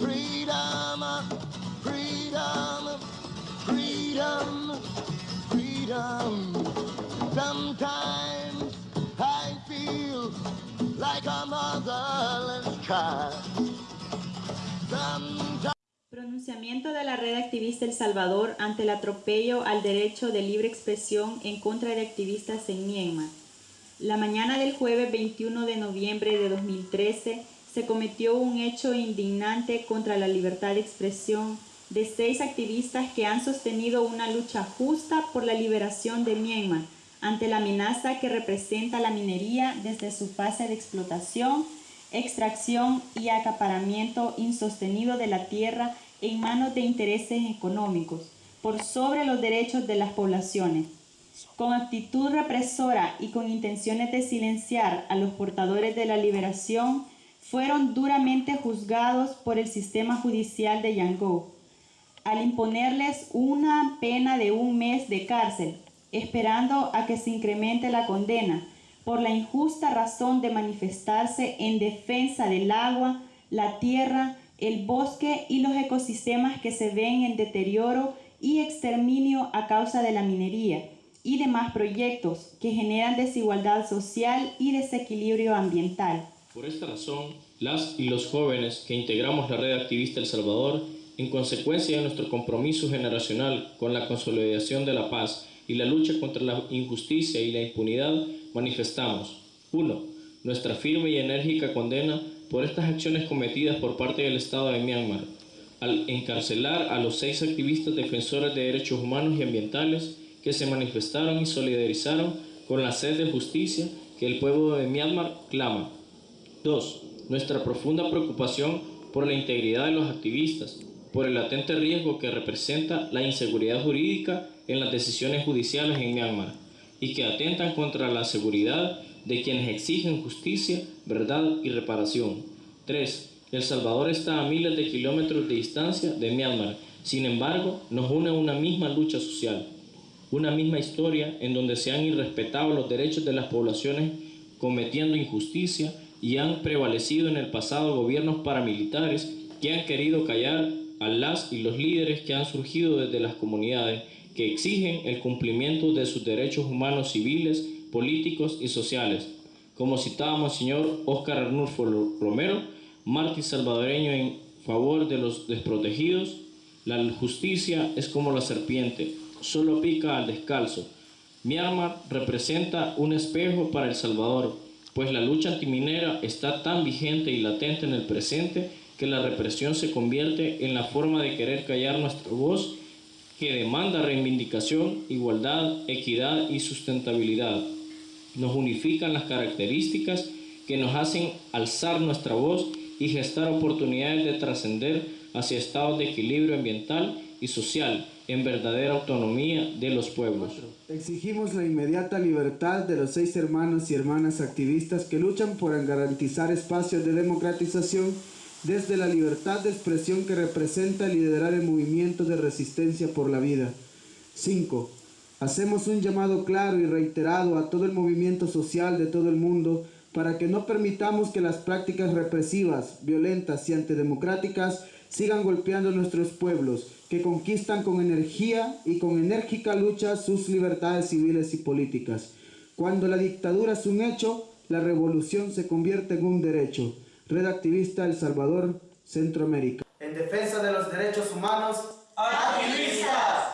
freedom, freedom, freedom, freedom. Sometimes I feel like a motherless child. Sometimes Pronunciamiento de la red activista El Salvador ante el atropello al derecho de libre expresión en contra de activistas en Myanmar. La mañana del jueves 21 de noviembre de 2013 se cometió un hecho indignante contra la libertad de expresión de seis activistas que han sostenido una lucha justa por la liberación de Myanmar ante la amenaza que representa la minería desde su fase de explotación extracción y acaparamiento insostenido de la tierra en manos de intereses económicos, por sobre los derechos de las poblaciones. Con actitud represora y con intenciones de silenciar a los portadores de la liberación, fueron duramente juzgados por el sistema judicial de Yangon, al imponerles una pena de un mes de cárcel, esperando a que se incremente la condena, por la injusta razón de manifestarse en defensa del agua, la tierra, el bosque y los ecosistemas que se ven en deterioro y exterminio a causa de la minería y demás proyectos que generan desigualdad social y desequilibrio ambiental. Por esta razón, las y los jóvenes que integramos la red activista El Salvador, en consecuencia de nuestro compromiso generacional con la consolidación de la paz y la lucha contra la injusticia y la impunidad, manifestamos 1. Nuestra firme y enérgica condena por estas acciones cometidas por parte del Estado de Myanmar, al encarcelar a los seis activistas defensores de derechos humanos y ambientales que se manifestaron y solidarizaron con la sed de justicia que el pueblo de Myanmar clama. 2. Nuestra profunda preocupación por la integridad de los activistas, por el latente riesgo que representa la inseguridad jurídica en las decisiones judiciales en Myanmar y que atentan contra la seguridad de quienes exigen justicia, verdad y reparación. 3. El Salvador está a miles de kilómetros de distancia de Myanmar, sin embargo nos une una misma lucha social, una misma historia en donde se han irrespetado los derechos de las poblaciones cometiendo injusticia y han prevalecido en el pasado gobiernos paramilitares que han querido callar a las y los líderes que han surgido desde las comunidades que exigen el cumplimiento de sus derechos humanos civiles, políticos y sociales, como citábamos señor Óscar Arnulfo Romero, mártir salvadoreño en favor de los desprotegidos, la justicia es como la serpiente, solo pica al descalzo. Myanmar representa un espejo para El Salvador, pues la lucha antiminera está tan vigente y latente en el presente que la represión se convierte en la forma de querer callar nuestra voz que demanda reivindicación, igualdad, equidad y sustentabilidad. Nos unifican las características que nos hacen alzar nuestra voz y gestar oportunidades de trascender hacia estados de equilibrio ambiental y social en verdadera autonomía de los pueblos. Exigimos la inmediata libertad de los seis hermanos y hermanas activistas que luchan por garantizar espacios de democratización desde la libertad de expresión que representa liderar el movimiento de resistencia por la vida. 5. Hacemos un llamado claro y reiterado a todo el movimiento social de todo el mundo para que no permitamos que las prácticas represivas, violentas y antidemocráticas sigan golpeando nuestros pueblos, que conquistan con energía y con enérgica lucha sus libertades civiles y políticas. Cuando la dictadura es un hecho, la revolución se convierte en un derecho. Red Activista El Salvador, Centroamérica. En defensa de los derechos humanos, activistas.